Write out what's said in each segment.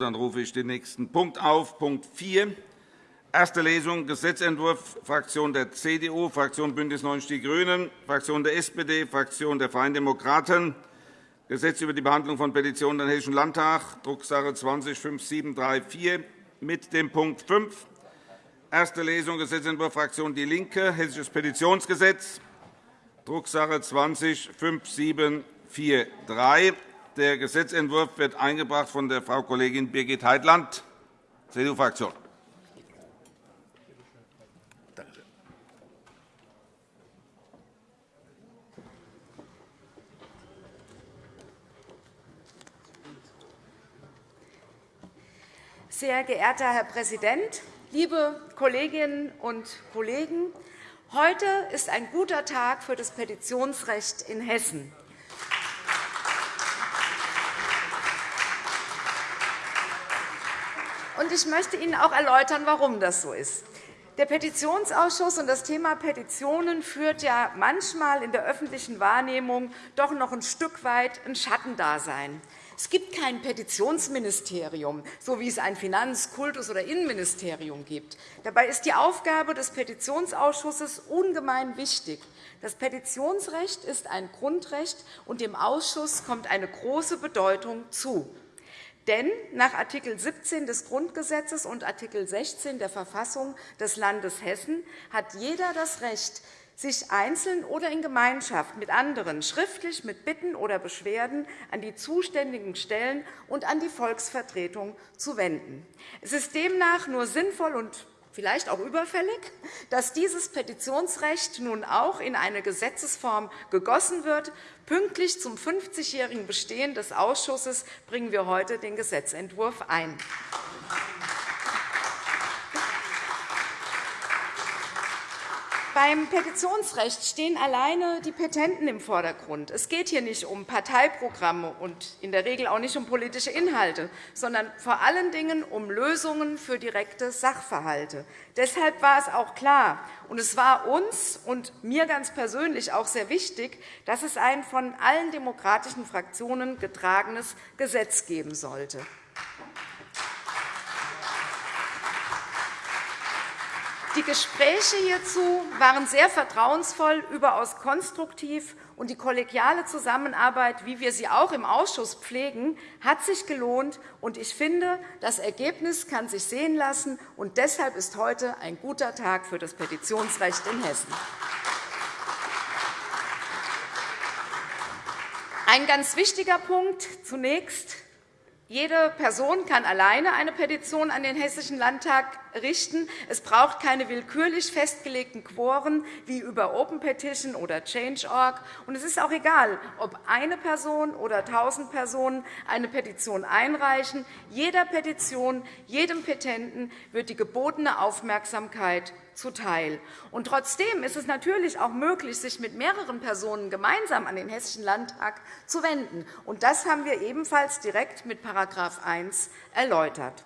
Dann rufe ich den nächsten Punkt auf, Punkt 4. Erste Lesung Gesetzentwurf Fraktion der CDU, Fraktion BÜNDNIS 90 die GRÜNEN, Fraktion der SPD, Fraktion der Freien Demokraten. Gesetz über die Behandlung von Petitionen im Hessischen Landtag, Drucksache 20-5734, mit dem Punkt 5. Erste Lesung Gesetzentwurf Fraktion DIE LINKE, Hessisches Petitionsgesetz, Drucksache 20-5743. Der Gesetzentwurf wird eingebracht von der Frau Kollegin Birgit Heitland, CDU-Fraktion. Sehr geehrter Herr Präsident, liebe Kolleginnen und Kollegen! Heute ist ein guter Tag für das Petitionsrecht in Hessen. Und ich möchte Ihnen auch erläutern, warum das so ist. Der Petitionsausschuss und das Thema Petitionen führt ja manchmal in der öffentlichen Wahrnehmung doch noch ein Stück weit ein Schattendasein. Es gibt kein Petitionsministerium, so wie es ein Finanz-, Kultus- oder Innenministerium gibt. Dabei ist die Aufgabe des Petitionsausschusses ungemein wichtig. Das Petitionsrecht ist ein Grundrecht, und dem Ausschuss kommt eine große Bedeutung zu. Denn nach Art. 17 des Grundgesetzes und Art. 16 der Verfassung des Landes Hessen hat jeder das Recht, sich einzeln oder in Gemeinschaft mit anderen schriftlich mit Bitten oder Beschwerden an die zuständigen Stellen und an die Volksvertretung zu wenden. Es ist demnach nur sinnvoll und vielleicht auch überfällig, dass dieses Petitionsrecht nun auch in eine Gesetzesform gegossen wird. Pünktlich zum 50-jährigen Bestehen des Ausschusses bringen wir heute den Gesetzentwurf ein. Beim Petitionsrecht stehen alleine die Petenten im Vordergrund. Es geht hier nicht um Parteiprogramme und in der Regel auch nicht um politische Inhalte, sondern vor allen Dingen um Lösungen für direkte Sachverhalte. Deshalb war es auch klar, und es war uns und mir ganz persönlich auch sehr wichtig, dass es ein von allen demokratischen Fraktionen getragenes Gesetz geben sollte. Die Gespräche hierzu waren sehr vertrauensvoll, überaus konstruktiv, und die kollegiale Zusammenarbeit, wie wir sie auch im Ausschuss pflegen, hat sich gelohnt. Ich finde, das Ergebnis kann sich sehen lassen. und Deshalb ist heute ein guter Tag für das Petitionsrecht in Hessen. Ein ganz wichtiger Punkt zunächst. Jede Person kann alleine eine Petition an den Hessischen Landtag richten. Es braucht keine willkürlich festgelegten Quoren wie über Open Petition oder Change.org. Es ist auch egal, ob eine Person oder tausend Personen eine Petition einreichen. Jeder Petition, jedem Petenten wird die gebotene Aufmerksamkeit zuteil. Und trotzdem ist es natürlich auch möglich, sich mit mehreren Personen gemeinsam an den Hessischen Landtag zu wenden. Und das haben wir ebenfalls direkt mit § 1 erläutert.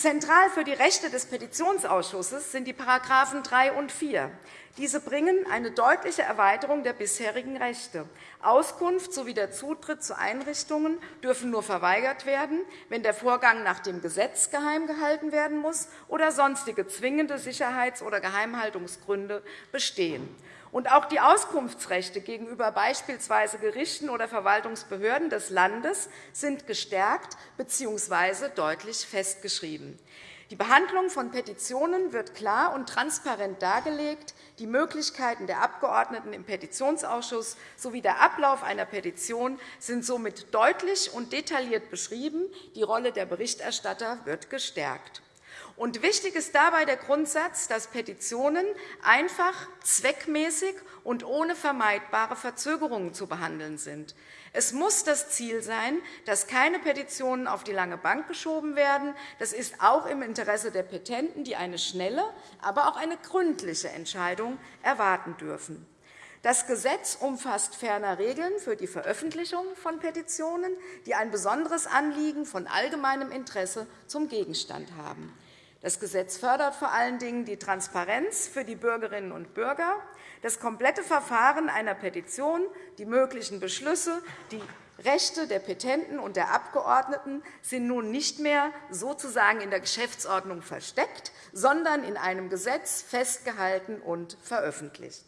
Zentral für die Rechte des Petitionsausschusses sind die § 3 und 4. Diese bringen eine deutliche Erweiterung der bisherigen Rechte. Auskunft sowie der Zutritt zu Einrichtungen dürfen nur verweigert werden, wenn der Vorgang nach dem Gesetz geheim gehalten werden muss oder sonstige zwingende Sicherheits- oder Geheimhaltungsgründe bestehen. Und auch die Auskunftsrechte gegenüber beispielsweise Gerichten oder Verwaltungsbehörden des Landes sind gestärkt bzw. deutlich festgeschrieben. Die Behandlung von Petitionen wird klar und transparent dargelegt. Die Möglichkeiten der Abgeordneten im Petitionsausschuss sowie der Ablauf einer Petition sind somit deutlich und detailliert beschrieben. Die Rolle der Berichterstatter wird gestärkt. Und wichtig ist dabei der Grundsatz, dass Petitionen einfach, zweckmäßig und ohne vermeidbare Verzögerungen zu behandeln sind. Es muss das Ziel sein, dass keine Petitionen auf die lange Bank geschoben werden. Das ist auch im Interesse der Petenten, die eine schnelle, aber auch eine gründliche Entscheidung erwarten dürfen. Das Gesetz umfasst ferner Regeln für die Veröffentlichung von Petitionen, die ein besonderes Anliegen von allgemeinem Interesse zum Gegenstand haben. Das Gesetz fördert vor allen Dingen die Transparenz für die Bürgerinnen und Bürger, das komplette Verfahren einer Petition, die möglichen Beschlüsse, die Rechte der Petenten und der Abgeordneten sind nun nicht mehr sozusagen in der Geschäftsordnung versteckt, sondern in einem Gesetz festgehalten und veröffentlicht.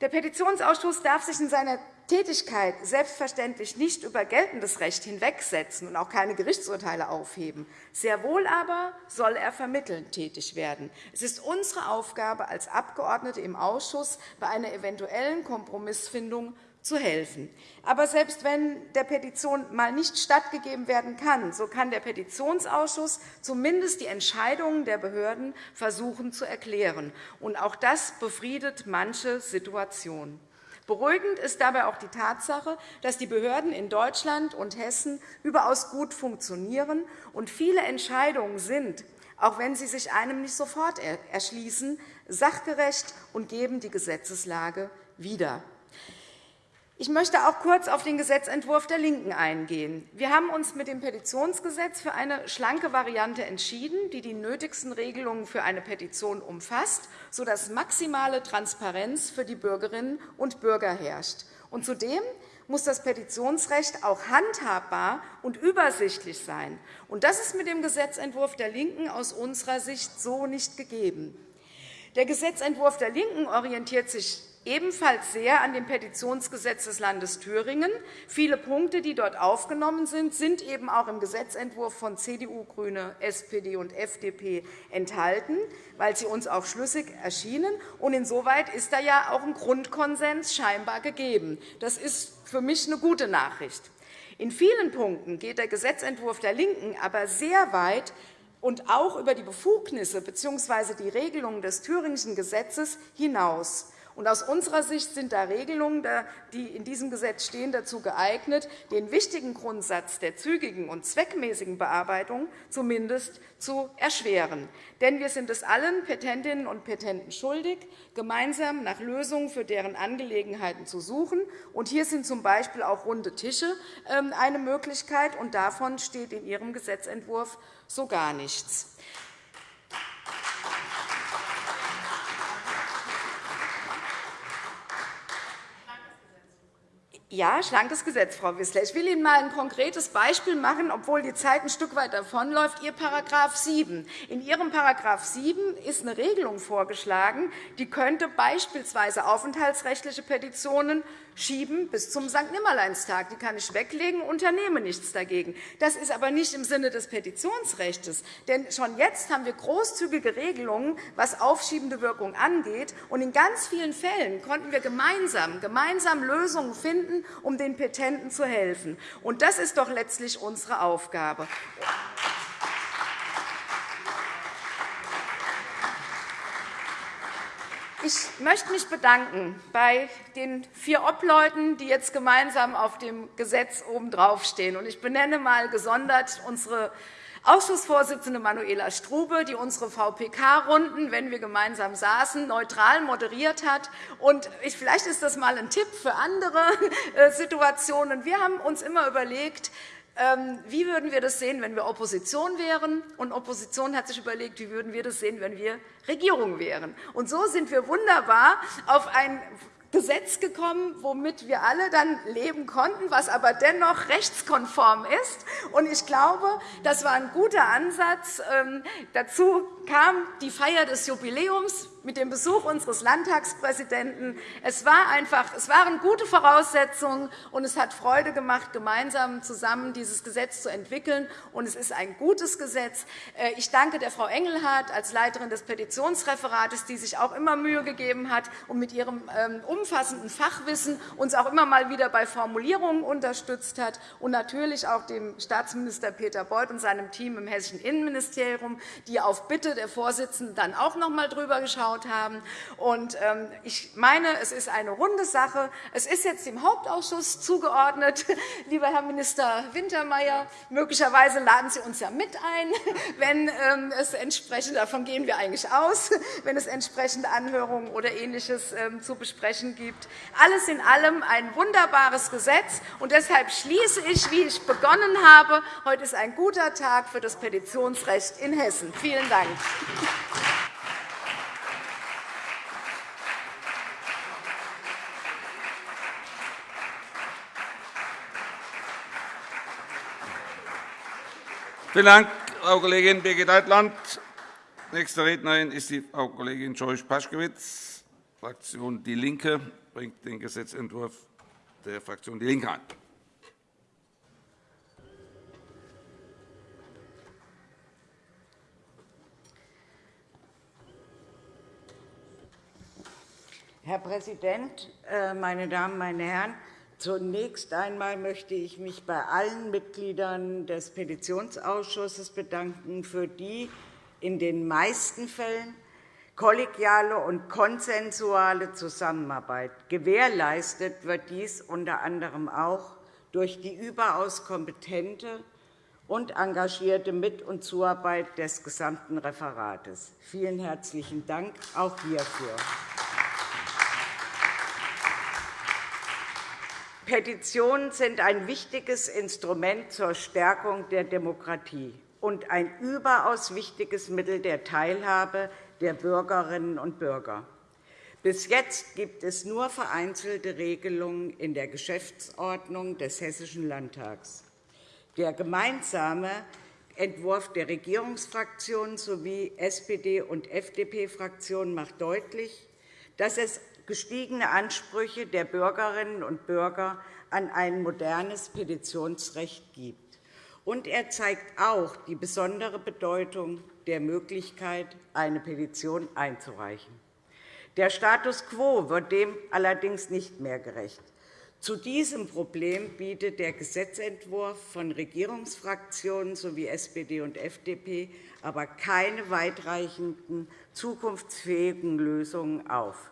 Der Petitionsausschuss darf sich in seiner Tätigkeit selbstverständlich nicht über geltendes Recht hinwegsetzen und auch keine Gerichtsurteile aufheben. Sehr wohl aber soll er vermittelnd tätig werden. Es ist unsere Aufgabe als Abgeordnete im Ausschuss, bei einer eventuellen Kompromissfindung zu helfen. Aber selbst wenn der Petition mal nicht stattgegeben werden kann, so kann der Petitionsausschuss zumindest die Entscheidungen der Behörden versuchen zu erklären. Und auch das befriedet manche Situationen. Beruhigend ist dabei auch die Tatsache, dass die Behörden in Deutschland und Hessen überaus gut funktionieren und viele Entscheidungen sind, auch wenn sie sich einem nicht sofort erschließen, sachgerecht und geben die Gesetzeslage wieder. Ich möchte auch kurz auf den Gesetzentwurf der LINKEN eingehen. Wir haben uns mit dem Petitionsgesetz für eine schlanke Variante entschieden, die die nötigsten Regelungen für eine Petition umfasst, sodass maximale Transparenz für die Bürgerinnen und Bürger herrscht. Und zudem muss das Petitionsrecht auch handhabbar und übersichtlich sein. Und das ist mit dem Gesetzentwurf der LINKEN aus unserer Sicht so nicht gegeben. Der Gesetzentwurf der LINKEN orientiert sich ebenfalls sehr an dem Petitionsgesetz des Landes Thüringen. Viele Punkte, die dort aufgenommen sind, sind eben auch im Gesetzentwurf von CDU, GRÜNE, SPD und FDP enthalten, weil sie uns auch schlüssig erschienen. Und insoweit ist da ja auch ein Grundkonsens scheinbar gegeben. Das ist für mich eine gute Nachricht. In vielen Punkten geht der Gesetzentwurf der LINKEN aber sehr weit und auch über die Befugnisse bzw. die Regelungen des Thüringischen Gesetzes hinaus. Aus unserer Sicht sind da Regelungen, die in diesem Gesetz stehen, dazu geeignet, den wichtigen Grundsatz der zügigen und zweckmäßigen Bearbeitung zumindest zu erschweren. Denn wir sind es allen Petentinnen und Petenten schuldig, gemeinsam nach Lösungen für deren Angelegenheiten zu suchen. Und hier sind z. B. auch runde Tische ähm, eine Möglichkeit, und davon steht in Ihrem Gesetzentwurf so gar nichts. Ja, schlankes Gesetz, Frau Wissler. Ich will Ihnen einmal ein konkretes Beispiel machen, obwohl die Zeit ein Stück weit davonläuft. Ihr § 7. In Ihrem § 7 ist eine Regelung vorgeschlagen, die könnte beispielsweise aufenthaltsrechtliche Petitionen schieben bis zum St. Nimmerleinstag. Die kann ich weglegen, unternehme nichts dagegen. Das ist aber nicht im Sinne des Petitionsrechts. Denn schon jetzt haben wir großzügige Regelungen, was aufschiebende Wirkung angeht. Und in ganz vielen Fällen konnten wir gemeinsam, gemeinsam Lösungen finden, um den Petenten zu helfen. Und das ist doch letztlich unsere Aufgabe. Ich möchte mich bedanken bei den vier Obleuten, die jetzt gemeinsam auf dem Gesetz obendrauf stehen. Ich benenne einmal gesondert unsere Ausschussvorsitzende Manuela Strube, die unsere VPK-Runden, wenn wir gemeinsam saßen, neutral moderiert hat. Und vielleicht ist das einmal ein Tipp für andere äh, Situationen. Wir haben uns immer überlegt, wie würden wir das sehen, wenn wir Opposition wären? Und Opposition hat sich überlegt, wie würden wir das sehen, wenn wir Regierung wären? Und so sind wir wunderbar auf ein Gesetz gekommen, womit wir alle dann leben konnten, was aber dennoch rechtskonform ist. Ich glaube, das war ein guter Ansatz. Ähm, dazu kam die Feier des Jubiläums mit dem Besuch unseres Landtagspräsidenten. Es, war einfach, es waren gute Voraussetzungen, und es hat Freude gemacht, gemeinsam zusammen dieses Gesetz zu entwickeln. Und es ist ein gutes Gesetz. Äh, ich danke der Frau Engelhardt als Leiterin des Petitionsreferates, die sich auch immer Mühe gegeben hat und mit ihrem ähm, umfassenden Fachwissen uns auch immer mal wieder bei Formulierungen unterstützt hat, und natürlich auch dem Staatsminister Peter Beuth und seinem Team im Hessischen Innenministerium, die auf Bitte der Vorsitzenden dann auch noch einmal drüber geschaut haben. Ähm, ich meine, es ist eine runde Sache. Es ist jetzt dem Hauptausschuss zugeordnet. Lieber Herr Minister Wintermeyer, möglicherweise laden Sie uns ja mit ein, wenn ähm, es entsprechend, davon gehen wir eigentlich aus, wenn es entsprechende Anhörungen oder Ähnliches ähm, zu besprechen gibt. Alles in allem ein wunderbares Gesetz. Und deshalb schließe ich, wie ich begonnen habe. Heute ist ein guter Tag für das Petitionsrecht in Hessen. Vielen Dank. Vielen Dank, Frau Kollegin Birgit Deitland. Nächste Rednerin ist die Frau Kollegin Joyce Paschkewitz, Fraktion DIE LINKE, bringt den Gesetzentwurf der Fraktion DIE LINKE ein. Herr Präsident, äh, meine Damen, meine Herren! Zunächst einmal möchte ich mich bei allen Mitgliedern des Petitionsausschusses bedanken für die in den meisten Fällen kollegiale und konsensuale Zusammenarbeit. Gewährleistet wird dies unter anderem auch durch die überaus kompetente und engagierte Mit- und Zuarbeit des gesamten Referates. Vielen herzlichen Dank auch hierfür. Petitionen sind ein wichtiges Instrument zur Stärkung der Demokratie und ein überaus wichtiges Mittel der Teilhabe der Bürgerinnen und Bürger. Bis jetzt gibt es nur vereinzelte Regelungen in der Geschäftsordnung des Hessischen Landtags. Der gemeinsame Entwurf der Regierungsfraktionen sowie SPD- und FDP-Fraktionen macht deutlich, dass es gestiegene Ansprüche der Bürgerinnen und Bürger an ein modernes Petitionsrecht gibt. Und er zeigt auch die besondere Bedeutung der Möglichkeit, eine Petition einzureichen. Der Status quo wird dem allerdings nicht mehr gerecht. Zu diesem Problem bietet der Gesetzentwurf von Regierungsfraktionen sowie SPD und FDP aber keine weitreichenden, zukunftsfähigen Lösungen auf.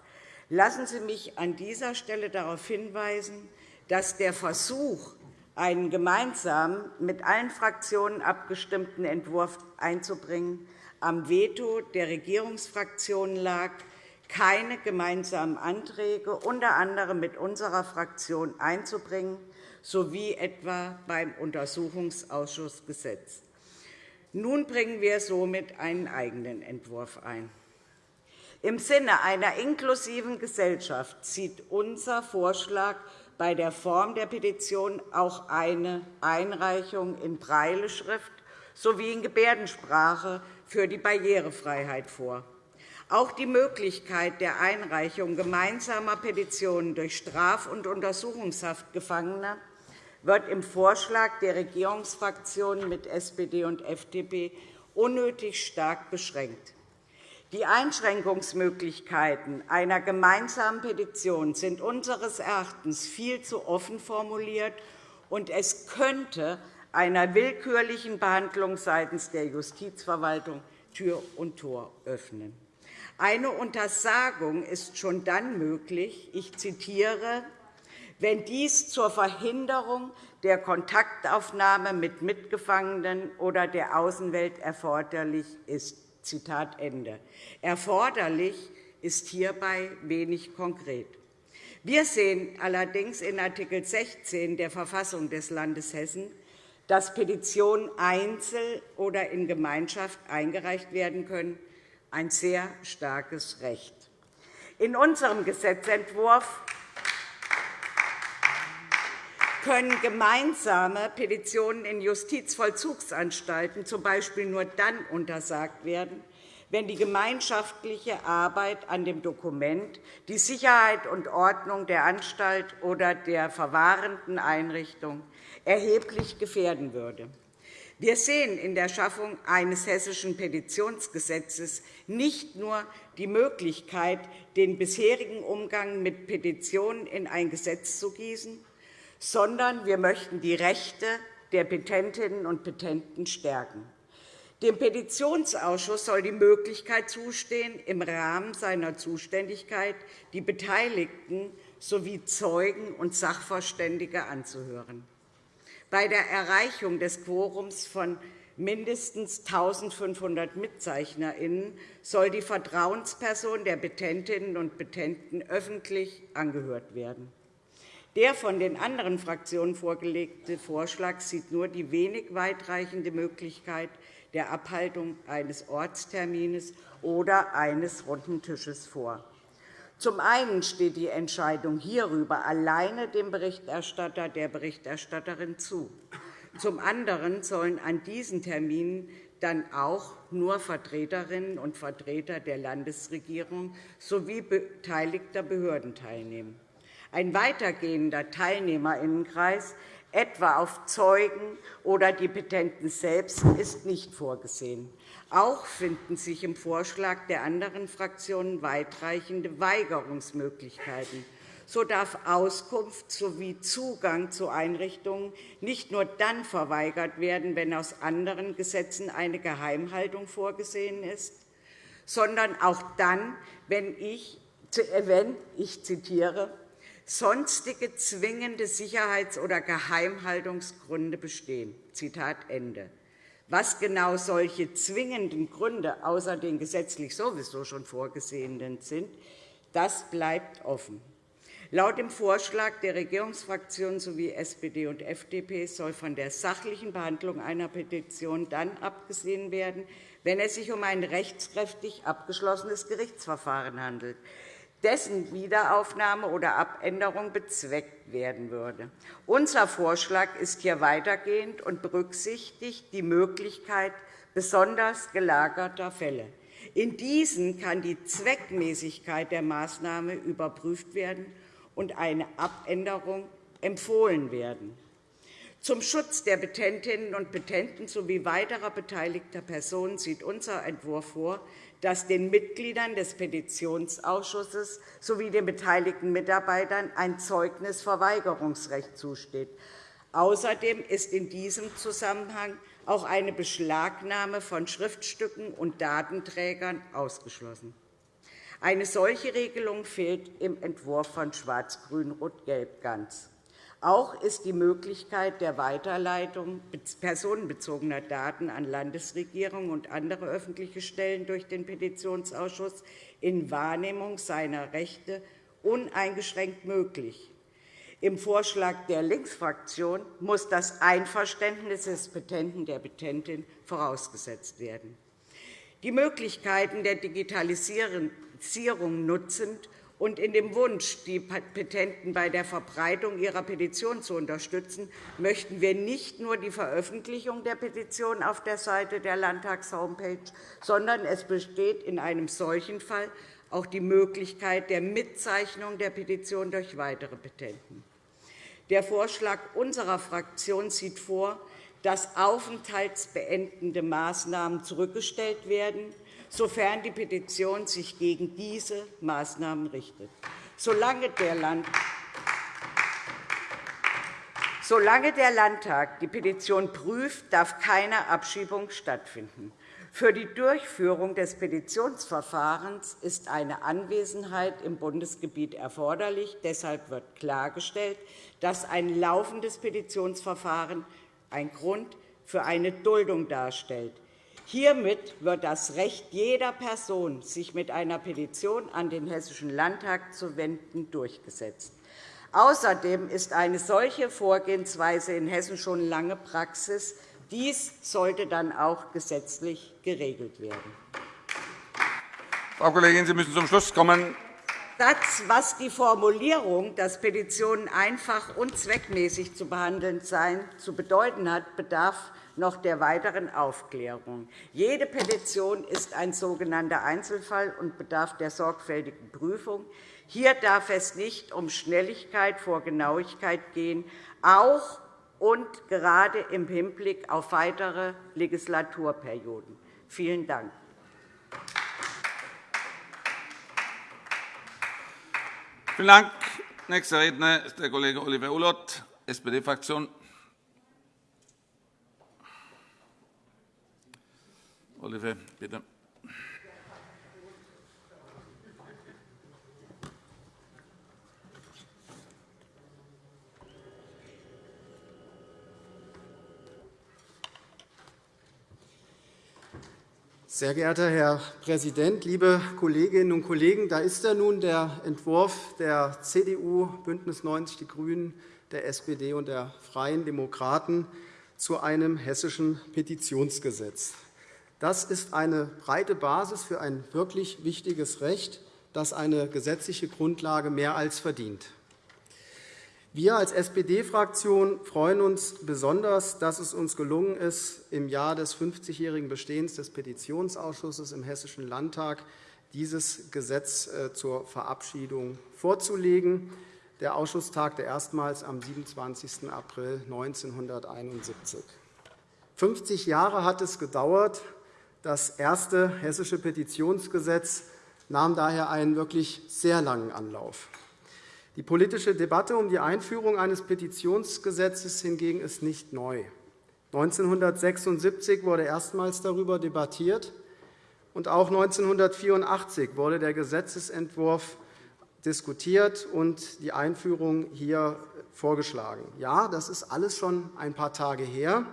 Lassen Sie mich an dieser Stelle darauf hinweisen, dass der Versuch, einen gemeinsam mit allen Fraktionen abgestimmten Entwurf einzubringen, am Veto der Regierungsfraktionen lag, keine gemeinsamen Anträge unter anderem mit unserer Fraktion einzubringen, sowie etwa beim Untersuchungsausschussgesetz. Nun bringen wir somit einen eigenen Entwurf ein. Im Sinne einer inklusiven Gesellschaft sieht unser Vorschlag bei der Form der Petition auch eine Einreichung in Breileschrift sowie in Gebärdensprache für die Barrierefreiheit vor. Auch die Möglichkeit der Einreichung gemeinsamer Petitionen durch Straf- und Untersuchungshaft Gefangener wird im Vorschlag der Regierungsfraktionen mit SPD und FDP unnötig stark beschränkt. Die Einschränkungsmöglichkeiten einer gemeinsamen Petition sind unseres Erachtens viel zu offen formuliert, und es könnte einer willkürlichen Behandlung seitens der Justizverwaltung Tür und Tor öffnen. Eine Untersagung ist schon dann möglich, ich zitiere, wenn dies zur Verhinderung der Kontaktaufnahme mit Mitgefangenen oder der Außenwelt erforderlich ist. Zitat Ende. Erforderlich ist hierbei wenig konkret. Wir sehen allerdings in Art. 16 der Verfassung des Landes Hessen, dass Petitionen einzeln oder in Gemeinschaft eingereicht werden können, ein sehr starkes Recht. In unserem Gesetzentwurf können gemeinsame Petitionen in Justizvollzugsanstalten z. B. nur dann untersagt werden, wenn die gemeinschaftliche Arbeit an dem Dokument die Sicherheit und Ordnung der Anstalt oder der verwahrenden Einrichtung erheblich gefährden würde. Wir sehen in der Schaffung eines hessischen Petitionsgesetzes nicht nur die Möglichkeit, den bisherigen Umgang mit Petitionen in ein Gesetz zu gießen, sondern wir möchten die Rechte der Petentinnen und Petenten stärken. Dem Petitionsausschuss soll die Möglichkeit zustehen, im Rahmen seiner Zuständigkeit die Beteiligten sowie Zeugen und Sachverständige anzuhören. Bei der Erreichung des Quorums von mindestens 1.500 MitzeichnerInnen soll die Vertrauensperson der Petentinnen und Petenten öffentlich angehört werden. Der von den anderen Fraktionen vorgelegte Vorschlag sieht nur die wenig weitreichende Möglichkeit der Abhaltung eines Ortstermines oder eines runden Tisches vor. Zum einen steht die Entscheidung hierüber alleine dem Berichterstatter der Berichterstatterin zu. Zum anderen sollen an diesen Terminen dann auch nur Vertreterinnen und Vertreter der Landesregierung sowie beteiligter Behörden teilnehmen. Ein weitergehender Teilnehmerinnenkreis, etwa auf Zeugen oder die Petenten selbst, ist nicht vorgesehen. Auch finden sich im Vorschlag der anderen Fraktionen weitreichende Weigerungsmöglichkeiten so darf Auskunft sowie Zugang zu Einrichtungen nicht nur dann verweigert werden, wenn aus anderen Gesetzen eine Geheimhaltung vorgesehen ist, sondern auch dann, wenn ich, wenn, ich zitiere, sonstige zwingende Sicherheits- oder Geheimhaltungsgründe bestehen. Zitat Ende. Was genau solche zwingenden Gründe außer den gesetzlich sowieso schon vorgesehenen sind, das bleibt offen. Laut dem Vorschlag der Regierungsfraktionen sowie SPD und FDP soll von der sachlichen Behandlung einer Petition dann abgesehen werden, wenn es sich um ein rechtskräftig abgeschlossenes Gerichtsverfahren handelt, dessen Wiederaufnahme oder Abänderung bezweckt werden würde. Unser Vorschlag ist hier weitergehend und berücksichtigt die Möglichkeit besonders gelagerter Fälle. In diesen kann die Zweckmäßigkeit der Maßnahme überprüft werden und eine Abänderung empfohlen werden. Zum Schutz der Petentinnen und Petenten sowie weiterer beteiligter Personen sieht unser Entwurf vor, dass den Mitgliedern des Petitionsausschusses sowie den beteiligten Mitarbeitern ein Zeugnisverweigerungsrecht zusteht. Außerdem ist in diesem Zusammenhang auch eine Beschlagnahme von Schriftstücken und Datenträgern ausgeschlossen. Eine solche Regelung fehlt im Entwurf von Schwarz-Grün-Rot-Gelb ganz. Auch ist die Möglichkeit der Weiterleitung personenbezogener Daten an Landesregierungen und andere öffentliche Stellen durch den Petitionsausschuss in Wahrnehmung seiner Rechte uneingeschränkt möglich. Im Vorschlag der Linksfraktion muss das Einverständnis des Petenten der Petentin vorausgesetzt werden. Die Möglichkeiten der Digitalisierung nutzend und in dem Wunsch, die Petenten bei der Verbreitung ihrer Petition zu unterstützen, möchten wir nicht nur die Veröffentlichung der Petition auf der Seite der Landtags-Homepage, sondern es besteht in einem solchen Fall auch die Möglichkeit der Mitzeichnung der Petition durch weitere Petenten. Der Vorschlag unserer Fraktion sieht vor, dass aufenthaltsbeendende Maßnahmen zurückgestellt werden sofern die Petition sich gegen diese Maßnahmen richtet. Solange der, Land Solange der Landtag die Petition prüft, darf keine Abschiebung stattfinden. Für die Durchführung des Petitionsverfahrens ist eine Anwesenheit im Bundesgebiet erforderlich. Deshalb wird klargestellt, dass ein laufendes Petitionsverfahren ein Grund für eine Duldung darstellt. Hiermit wird das Recht jeder Person, sich mit einer Petition an den Hessischen Landtag zu wenden, durchgesetzt. Außerdem ist eine solche Vorgehensweise in Hessen schon lange Praxis. Dies sollte dann auch gesetzlich geregelt werden. Frau Kollegin, Sie müssen zum Schluss kommen. Satz, was die Formulierung, dass Petitionen einfach und zweckmäßig zu behandeln seien, zu bedeuten hat, bedarf noch der weiteren Aufklärung. Jede Petition ist ein sogenannter Einzelfall und bedarf der sorgfältigen Prüfung. Hier darf es nicht um Schnelligkeit vor Genauigkeit gehen, auch und gerade im Hinblick auf weitere Legislaturperioden. Vielen Dank. Vielen Dank. Nächster Redner ist der Kollege Oliver Ullott, SPD-Fraktion. Oliver, bitte. Sehr geehrter Herr Präsident, liebe Kolleginnen und Kollegen! Da ist er nun, der Entwurf der CDU, BÜNDNIS 90 die GRÜNEN, der SPD und der Freien Demokraten zu einem hessischen Petitionsgesetz. Das ist eine breite Basis für ein wirklich wichtiges Recht, das eine gesetzliche Grundlage mehr als verdient. Wir als SPD-Fraktion freuen uns besonders, dass es uns gelungen ist, im Jahr des 50-jährigen Bestehens des Petitionsausschusses im Hessischen Landtag dieses Gesetz äh, zur Verabschiedung vorzulegen. Der Ausschuss tagte erstmals am 27. April 1971. 50 Jahre hat es gedauert. Das erste hessische Petitionsgesetz nahm daher einen wirklich sehr langen Anlauf. Die politische Debatte um die Einführung eines Petitionsgesetzes hingegen ist nicht neu. 1976 wurde erstmals darüber debattiert, und auch 1984 wurde der Gesetzentwurf diskutiert und die Einführung hier vorgeschlagen. Ja, das ist alles schon ein paar Tage her.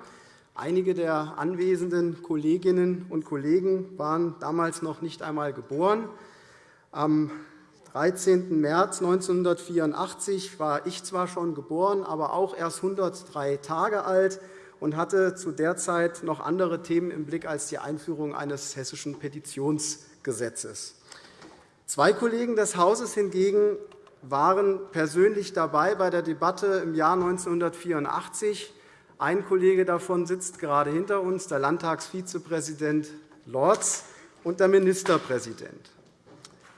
Einige der anwesenden Kolleginnen und Kollegen waren damals noch nicht einmal geboren. Am 13. März 1984 war ich zwar schon geboren, aber auch erst 103 Tage alt und hatte zu der Zeit noch andere Themen im Blick als die Einführung eines hessischen Petitionsgesetzes. Zwei Kollegen des Hauses hingegen waren persönlich dabei bei der Debatte im Jahr 1984. Ein Kollege davon sitzt gerade hinter uns, der Landtagsvizepräsident Lorz und der Ministerpräsident.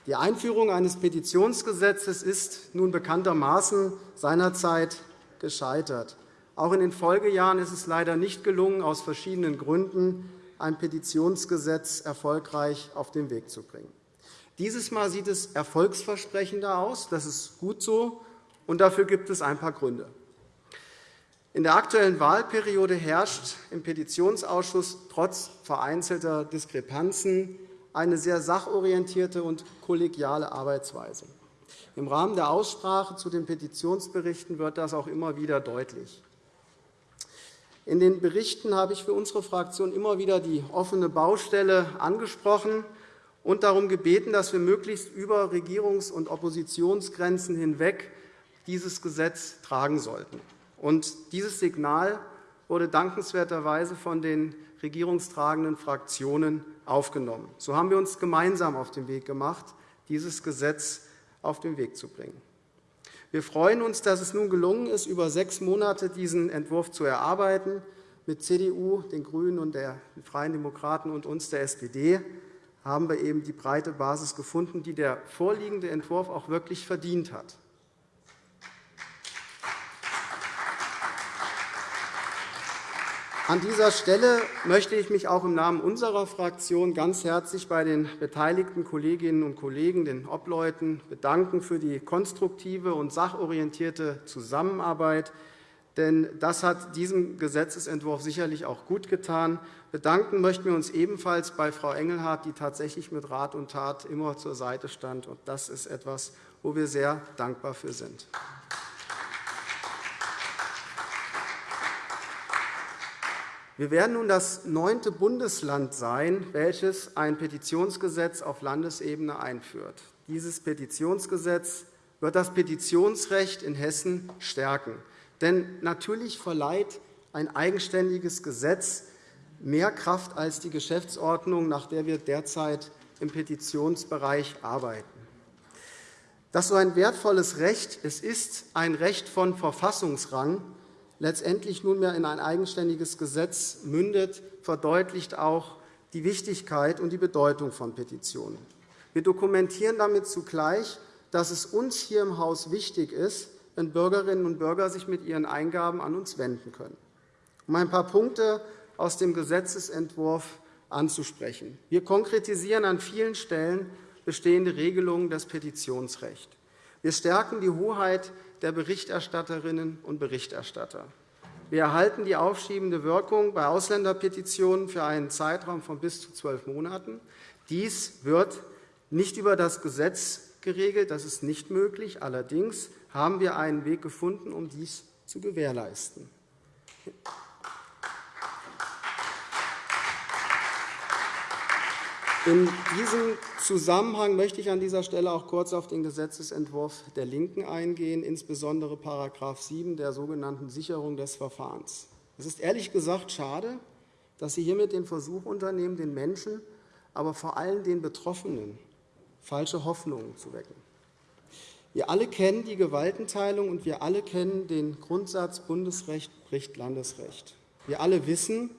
Die Einführung eines Petitionsgesetzes ist nun bekanntermaßen seinerzeit gescheitert. Auch in den Folgejahren ist es leider nicht gelungen, aus verschiedenen Gründen ein Petitionsgesetz erfolgreich auf den Weg zu bringen. Dieses Mal sieht es erfolgsversprechender aus. Das ist gut so, und dafür gibt es ein paar Gründe. In der aktuellen Wahlperiode herrscht im Petitionsausschuss trotz vereinzelter Diskrepanzen eine sehr sachorientierte und kollegiale Arbeitsweise. Im Rahmen der Aussprache zu den Petitionsberichten wird das auch immer wieder deutlich. In den Berichten habe ich für unsere Fraktion immer wieder die offene Baustelle angesprochen und darum gebeten, dass wir möglichst über Regierungs- und Oppositionsgrenzen hinweg dieses Gesetz tragen sollten. Dieses Signal wurde dankenswerterweise von den regierungstragenden Fraktionen aufgenommen. So haben wir uns gemeinsam auf den Weg gemacht, dieses Gesetz auf den Weg zu bringen. Wir freuen uns, dass es nun gelungen ist, über sechs Monate diesen Entwurf zu erarbeiten. Mit CDU, den GRÜNEN und den Freien Demokraten und uns, der SPD, haben wir eben die breite Basis gefunden, die der vorliegende Entwurf auch wirklich verdient hat. An dieser Stelle möchte ich mich auch im Namen unserer Fraktion ganz herzlich bei den beteiligten Kolleginnen und Kollegen, den Obleuten, bedanken für die konstruktive und sachorientierte Zusammenarbeit. Denn das hat diesem Gesetzentwurf sicherlich auch gut getan. Bedanken möchten wir uns ebenfalls bei Frau Engelhardt, die tatsächlich mit Rat und Tat immer zur Seite stand. Das ist etwas, wo wir sehr dankbar für sind. Wir werden nun das neunte Bundesland sein, welches ein Petitionsgesetz auf Landesebene einführt. Dieses Petitionsgesetz wird das Petitionsrecht in Hessen stärken. Denn natürlich verleiht ein eigenständiges Gesetz mehr Kraft als die Geschäftsordnung, nach der wir derzeit im Petitionsbereich arbeiten. Das so ein wertvolles Recht es ist ein Recht von Verfassungsrang, letztendlich nunmehr in ein eigenständiges Gesetz mündet, verdeutlicht auch die Wichtigkeit und die Bedeutung von Petitionen. Wir dokumentieren damit zugleich, dass es uns hier im Haus wichtig ist, wenn Bürgerinnen und Bürger sich mit ihren Eingaben an uns wenden können. Um ein paar Punkte aus dem Gesetzentwurf anzusprechen. Wir konkretisieren an vielen Stellen bestehende Regelungen des Petitionsrechts. Wir stärken die Hoheit der Berichterstatterinnen und Berichterstatter. Wir erhalten die aufschiebende Wirkung bei Ausländerpetitionen für einen Zeitraum von bis zu zwölf Monaten. Dies wird nicht über das Gesetz geregelt. Das ist nicht möglich. Allerdings haben wir einen Weg gefunden, um dies zu gewährleisten. In diesem Zusammenhang möchte ich an dieser Stelle auch kurz auf den Gesetzentwurf der LINKEN eingehen, insbesondere § 7 der sogenannten Sicherung des Verfahrens. Es ist ehrlich gesagt schade, dass Sie hiermit den Versuch unternehmen, den Menschen, aber vor allem den Betroffenen falsche Hoffnungen zu wecken. Wir alle kennen die Gewaltenteilung, und wir alle kennen den Grundsatz Bundesrecht bricht Landesrecht. Wir alle wissen,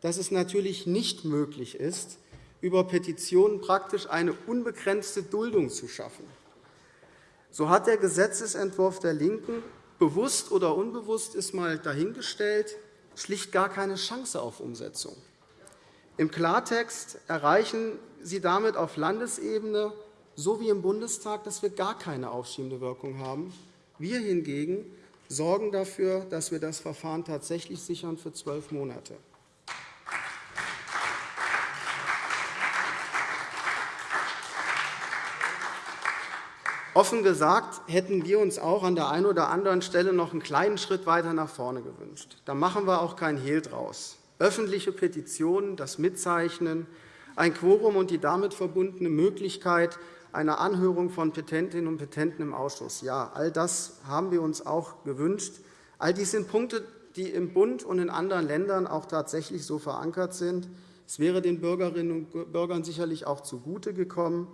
dass es natürlich nicht möglich ist, über Petitionen praktisch eine unbegrenzte Duldung zu schaffen. So hat der Gesetzentwurf der LINKEN bewusst oder unbewusst ist mal dahingestellt, schlicht gar keine Chance auf Umsetzung. Im Klartext erreichen Sie damit auf Landesebene so wie im Bundestag, dass wir gar keine aufschiebende Wirkung haben. Wir hingegen sorgen dafür, dass wir das Verfahren tatsächlich sichern für zwölf Monate. Offen gesagt hätten wir uns auch an der einen oder anderen Stelle noch einen kleinen Schritt weiter nach vorne gewünscht. Da machen wir auch kein Hehl draus. Öffentliche Petitionen, das Mitzeichnen, ein Quorum und die damit verbundene Möglichkeit einer Anhörung von Petentinnen und Petenten im Ausschuss. Ja, all das haben wir uns auch gewünscht. All dies sind Punkte, die im Bund und in anderen Ländern auch tatsächlich so verankert sind. Es wäre den Bürgerinnen und Bürgern sicherlich auch zugute gekommen,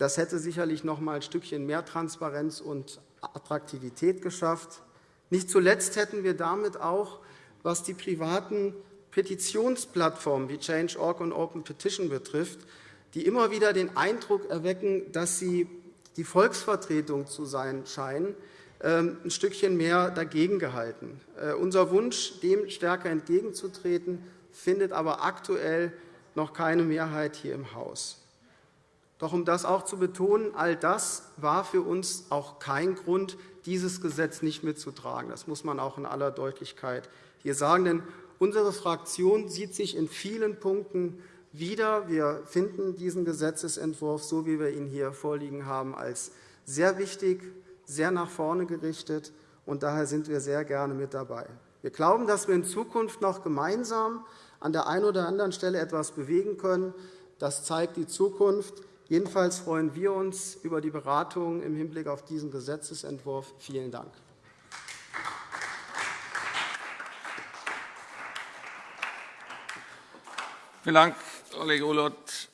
das hätte sicherlich noch einmal ein Stückchen mehr Transparenz und Attraktivität geschafft. Nicht zuletzt hätten wir damit auch, was die privaten Petitionsplattformen wie Change.org und Open Petition betrifft, die immer wieder den Eindruck erwecken, dass sie die Volksvertretung zu sein scheinen, ähm, ein Stückchen mehr dagegen gehalten. Äh, unser Wunsch, dem stärker entgegenzutreten, findet aber aktuell noch keine Mehrheit hier im Haus. Doch um das auch zu betonen, all das war für uns auch kein Grund, dieses Gesetz nicht mitzutragen. Das muss man auch in aller Deutlichkeit hier sagen. Denn unsere Fraktion sieht sich in vielen Punkten wieder. Wir finden diesen Gesetzentwurf, so wie wir ihn hier vorliegen haben, als sehr wichtig, sehr nach vorne gerichtet. Und daher sind wir sehr gerne mit dabei. Wir glauben, dass wir in Zukunft noch gemeinsam an der einen oder anderen Stelle etwas bewegen können. Das zeigt die Zukunft. Jedenfalls freuen wir uns über die Beratungen im Hinblick auf diesen Gesetzentwurf. Vielen Dank. Vielen Dank, Kollege Ulloth.